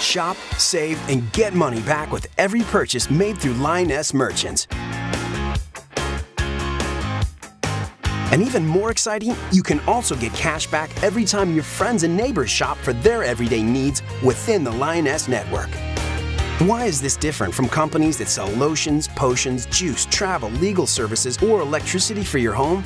Shop, save, and get money back with every purchase made through Lyoness Merchants. And even more exciting, you can also get cash back every time your friends and neighbors shop for their everyday needs within the Lyoness network. Why is this different from companies that sell lotions, potions, juice, travel, legal services, or electricity for your home?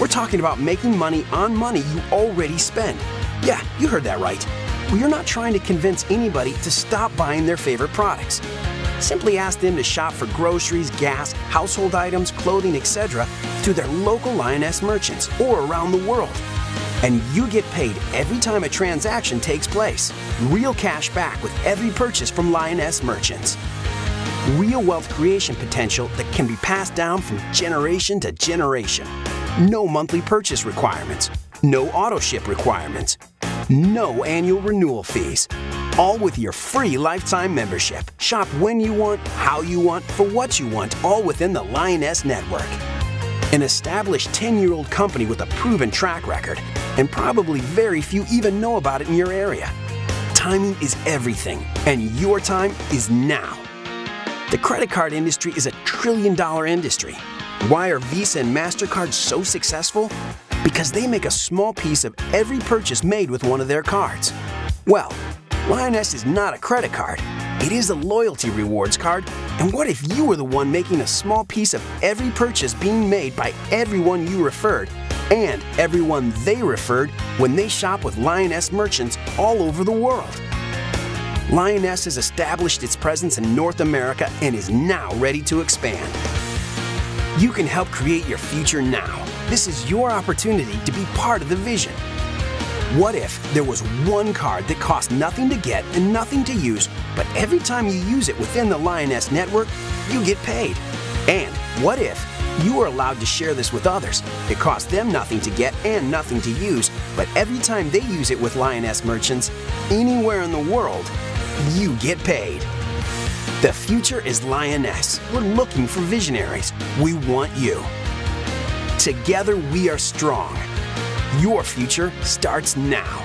We're talking about making money on money you already spend. Yeah, you heard that right. We're not trying to convince anybody to stop buying their favorite products. Simply ask them to shop for groceries, gas, household items, clothing, etc. through their local Lyoness merchants or around the world. And you get paid every time a transaction takes place. Real cash back with every purchase from Lyoness merchants. Real wealth creation potential that can be passed down from generation to generation. No monthly purchase requirements. No auto ship requirements. No annual renewal fees. All with your free lifetime membership. Shop when you want, how you want, for what you want, all within the Lyoness Network. An established 10 year old company with a proven track record, and probably very few even know about it in your area. Timing is everything, and your time is now. The credit card industry is a trillion dollar industry. Why are Visa and MasterCard so successful? Because they make a small piece of every purchase made with one of their cards. Well, Lyoness is not a credit card. It is a loyalty rewards card. And what if you were the one making a small piece of every purchase being made by everyone you referred and everyone they referred when they shop with Lyoness merchants all over the world? Lyoness has established its presence in North America and is now ready to expand. You can help create your future now. This is your opportunity to be part of the vision. What if there was one card that cost nothing to get and nothing to use, but every time you use it within the Lyoness network, you get paid? And what if you are allowed to share this with others? It costs them nothing to get and nothing to use, but every time they use it with Lyoness merchants, anywhere in the world, you get paid. The future is Lyoness. We're looking for visionaries. We want you. Together we are strong. Your future starts now.